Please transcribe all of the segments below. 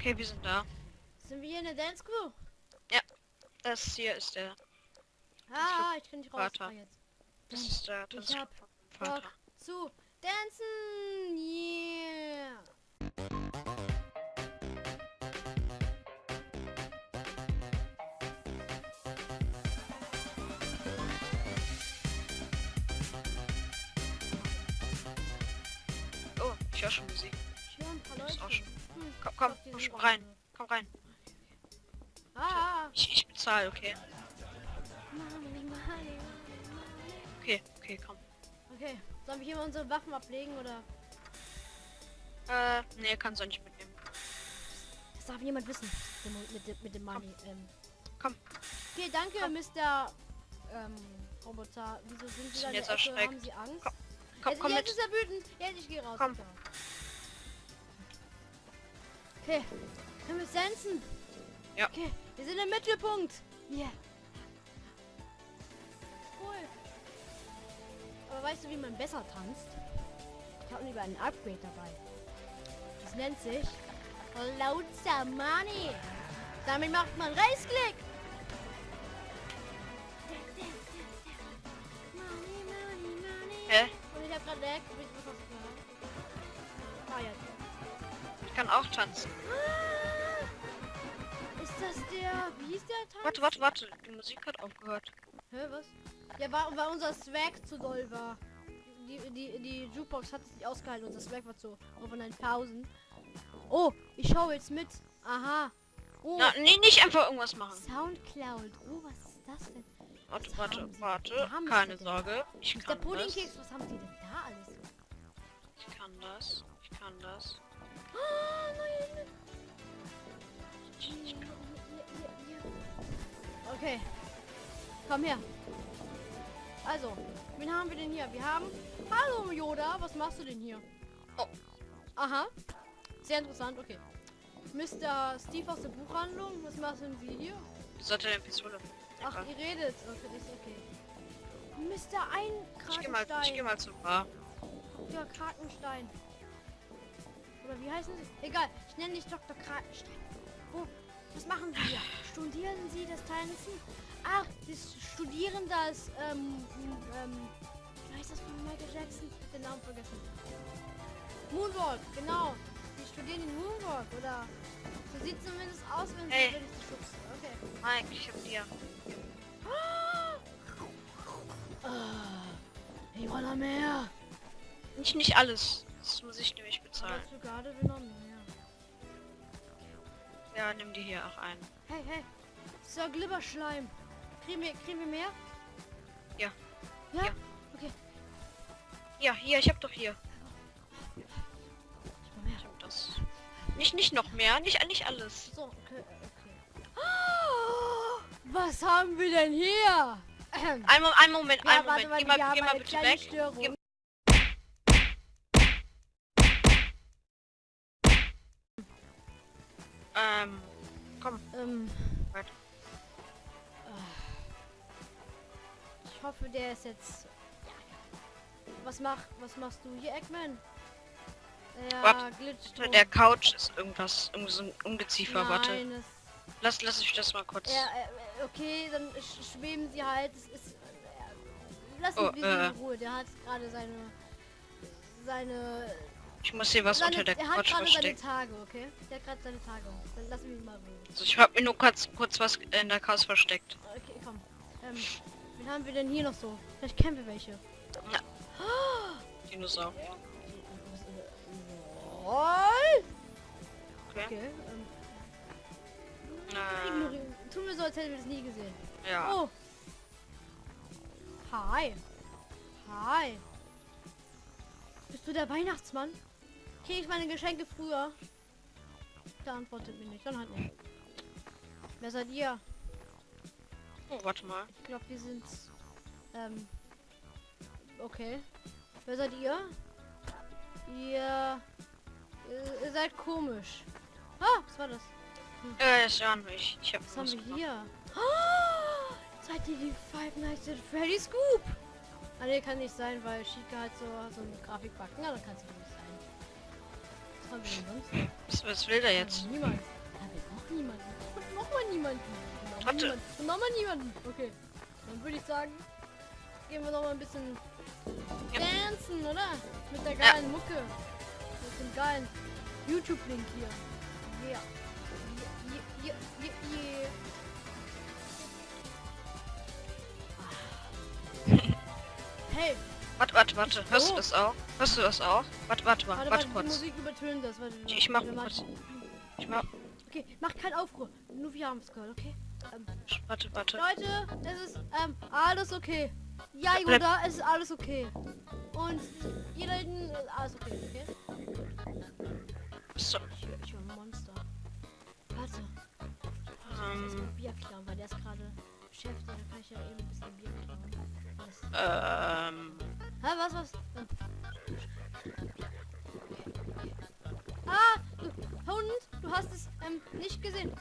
Okay, wir sind da. Sind wir hier in der Dance Crew? Das hier ist der. Ah, ich kann nicht raus. Vater. Jetzt. Das ist der Ich Tanzclub hab Vater. Bock zu dancen. Yeah. Oh, ich höre schon Musik. Komm, komm, komm rein. Komm rein. Ah, Ich, ich bezahle, okay. Okay, okay, komm. Okay, sollen wir hier mal unsere Waffen ablegen oder? Äh, nee, kannst du nicht mitnehmen. Das darf niemand wissen. Mit dem, mit mit dem Money. Ähm. Komm. Okay, danke, Komm. Mr. Ähm, Roboter. Wieso sind Sie da jetzt erschreckt. Haben Sie Angst? Komm, Komm, jetzt, komm jetzt mit. ist er wütend. Jetzt, ich gehe raus. Komm. Okay, können wir sensen? Ja. Okay, wir sind im Mittelpunkt. Yeah. Cool. Aber weißt du, wie man besser tanzt? Ich habe lieber ein Upgrade dabei. Das nennt sich Loads Money. Damit macht man money. Hä? Und ich hab gerade Lag. Ah, jetzt. Kann auch tanzen. Ist das der... Wie hieß der Tanz? Warte, warte, warte. Die Musik hat aufgehört. Hä, was? Ja, war, weil unser Swag zu doll war. Die, die, die Jukebox hat es nicht ausgehalten. Unser Swag war zu auf 1000. Oh, ich schaue jetzt mit. Aha. Oh, Na, nee, nicht einfach irgendwas machen. Soundcloud. Oh, was ist das denn? Warte, Was warte, warte. Keine? Sorge. Ich Der kann das. Puddingkeks, was haben die denn da alles? Ich kann das. Ich kann das. Nein. Okay. Komm her. Also, wen haben wir denn hier? Wir haben... Hallo Yoda, was machst du denn hier? Oh. Aha. Sehr interessant, okay. Mr. Steve aus der Buchhandlung, was machen Sie hier? Sollte eine Pistole. Ach, ihr redet. Okay, ist okay. Mr. Ich geh mal, ich geh mal zur Bar. Dr. Krakenstein. Wie heißen Sie? Egal, ich nenne dich Dr. Krakenstein. Wo? Was machen Sie hier? Studieren Sie das Tanzen? Ach, Sie studieren das, ähm, ähm, wie heißt das von Michael Jackson? Den Namen vergessen. Moonwalk, genau. Sie studieren den Moonwalk, oder? So sieht zumindest aus, wenn Sie, Hey. schubse. Okay. Mike, ich hab dir. Ah, ich wanna mehr. Nicht, nicht alles. Das muss ich nämlich bezahlen. Dazu gerade will noch mehr. Ja, nimm die hier auch ein. Hey, hey. Sir Glibberschleim. Kriegen wir, kriegen wir mehr? Ja. Ja? Ja. Okay. Ja, hier, ich hab doch hier. Ich hab das. Nicht, nicht noch mehr. Nicht, nicht alles. So, okay, okay. Was haben wir denn hier? Ein, Mo- ein Moment, Ja, ein Moment. mal, Geh mal, geh mal bitte weg. Störung. Ähm, komm. Ähm. Warte. Ah. Ich hoffe, der ist jetzt. Was mach, was machst du hier, Eggman? Ja, Warte, Glitch. Der Couch ist irgendwas, irgendwie so ein Ungeziefer. Warte. Nein, das Lass, lass ich das mal kurz. Ja, äh, okay, dann sch schweben sie halt. Es ist. Äh, lass ihn Oh, bitte äh. in Ruhe. Der hat gerade seine. Seine. Ich muss hier was seine unter der er hat Couch gerade seine verstecken. Tage, okay? Der hat gerade seine Tage. Dann lass ihn mal ruhen. Also ich hab mir nur kurz, kurz was in der Couch versteckt. Okay, komm. Ähm, wen haben wir denn hier noch so? Vielleicht kennen wir welche. Dinosaurier. Roll! Okay. Okay, ähm, Äh, ignorieren. Tun wir so, als hätten wir das nie gesehen. ja. Oh. Hi. Hi. Bist du der Weihnachtsmann? Krieg ich meine Geschenke früher? Der antwortet mir nicht. Dann halt nicht. Wer seid ihr? Oh, warte mal. Ich glaube, wir sind. Ähm. Okay. Wer seid ihr? Ihr. Ihr, ihr seid komisch. Ah, was war das? Äh, ist ja nicht. Ich hab Was haben wir gemacht. hier? Oh, seid ihr die Five Nights at Freddy's Scoop? Ah, ne, kann nicht sein, weil Chica halt so, so eine Grafik backen. Ja, dann kann es nicht sonst. Was, will der jetzt? Ja, niemand. Ja, brauchen niemanden. Und nochmal niemanden. Und nochmal niemanden. Und nochmal niemanden. Okay. Dann würde ich sagen, gehen wir noch mal ein bisschen Ja. dancen, oder? Mit der geilen Mucke. Mit dem geilen YouTube-Link hier. Yeah, yeah, yeah, yeah, yeah. Hey, Warte, warte, warte. Hörst Oh. du das auch? Hörst du das auch? Warte, warte mal. warte, Warte, warte, kurz. Musik übertönt das. Warte, Ich mach warte, kurz. Ich mach. Okay, mach keinen Aufruhr. Nur wir haben es gehört, okay? Ähm, Warte, warte. Leute, es ist ähm, alles okay. Ja, Yoda, es ist alles okay. Und ihr da hinten, ist alles okay, okay? So, Ich ich hör ein Monster. Warte, ich muss ähm, erstmal Bier klauen, weil der ist gerade beschäftigt. Da kann ich ja eben ein bisschen Bier klauen. Ähm. Hä, was, was? Ah, du, Hund, du hast es ähm, nicht gesehen.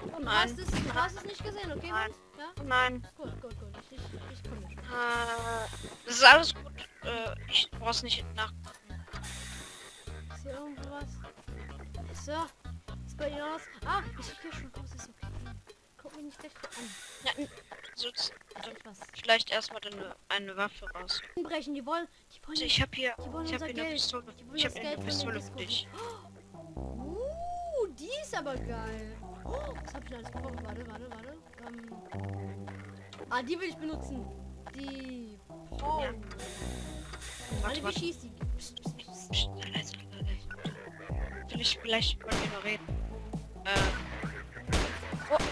Du Nein. hast es, du hast es nicht gesehen, okay? Nein. Ja? Oh nein. Gut, gut, gut. Ich, ich, ich komme schon. Äh, das ist alles gut. Äh, ich brauch's nicht nach. Ist hier irgendwo was? So. Ist bei Ihnen aus? Ah, ich gehe schon raus, ist okay. Mich nicht an. Ja, was. vielleicht erstmal deine eine Waffe raus. Brechen, die wollen, die wollen, Also ich habe hier, die wollen ich habe hier eine. Pistole. Ich habe eine Pistole für dich. Uh, die ist aber geil. Oh, was hab ich alles gebraucht? Warte, warte, warte. Ähm. Ah, die will ich benutzen. Die. Oh. Ja. Warte, Warte, schießt die? Psst, psst, psst. Leise, leise, leise. Vielleicht, noch reden. Äh, Bam,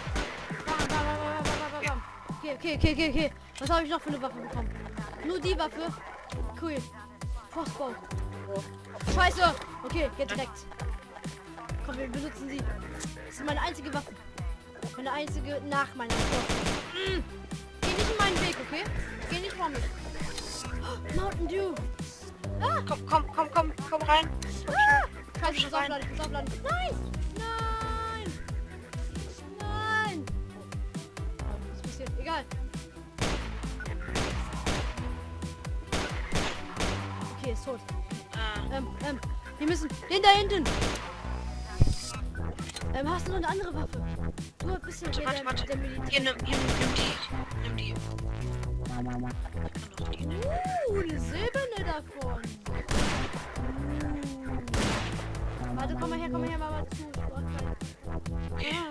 Okay, okay, okay, okay, okay. Was habe ich noch für eine Waffe bekommen? Nur die Waffe. Cool. Crossbow. Scheiße. Okay, geht direkt. Komm, wir benutzen sie. Das ist meine einzige Waffe. Meine einzige nach meiner Waffe. Mm. Geh nicht in meinen Weg, okay? Geh nicht vor mich. Oh, Mountain Dew. Ah, komm, komm, komm, komm, komm rein. ah. Scheiße, ich muss aufladen, ich muss aufladen. Nein! Egal. Okay, ist tot. Äh, Ähm, ähm, wir müssen. Den da hinten! Ähm, hast du noch eine andere Waffe? Du bist ja warte, warte, warte. der Militär. Hier, nimm, hier, nimm die. Nimm die. Uh, eine silberne davon. Uh. Warte, komm mal her, komm mal her, Mama zu. Ich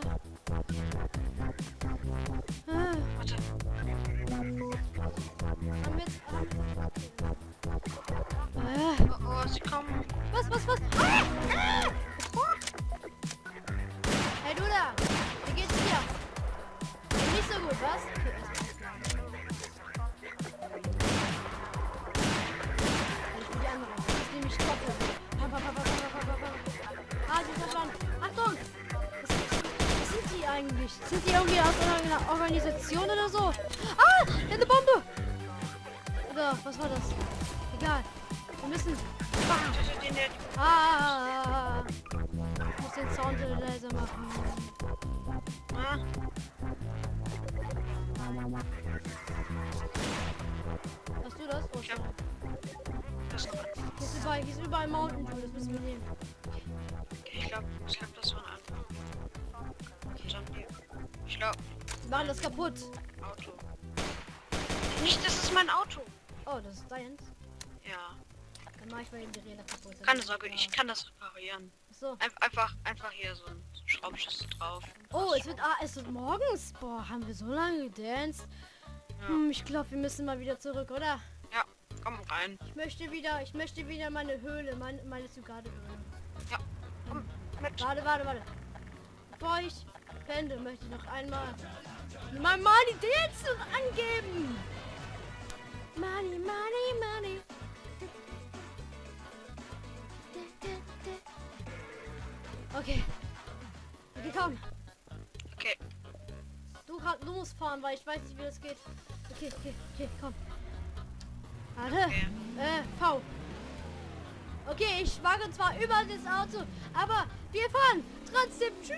eigentlich? Sind die irgendwie aus einer Organisation oder so? Ah! Eine Bombe! Oder was war das? Egal. Wir müssen. Töte den, der Ah! Ich muss den Sound leiser machen. Ah, Hast du das? Oh, Ja. schade. das ist überall, hier ist überall Mountain Dew, das müssen wir nehmen. Okay, ich glaube, ich glaube, Wir machen das kaputt. Auto. Nicht, das ist mein Auto. Oh, das ist deins. Ja, Dann mach ich mal eben die Räder kaputt. keine Sorge, ich kann das reparieren. So. Ein, einfach, einfach hier so ein Schraubschlüssel drauf. Oh, es wird, ah, es wird morgens. Boah, haben wir so lange gedanced. Ja. Hm, ich glaube, wir müssen mal wieder zurück, oder? Ja, komm rein. Ich möchte wieder, ich möchte wieder meine Höhle, meine, meine Zugade-Höhle. Ja, komm mit. Warte, warte, warte. Bevor ich beende, möchte ich noch einmal Dance angeben. Money, money, money. Okay. Okay, komm. Okay, Du, kann- du musst fahren, weil ich weiß nicht, wie das geht. Okay, okay, okay, komm. Warte. okay. Äh, V. Okay, ich wage zwar über das Auto, aber wir fahren trotzdem. Tschüss.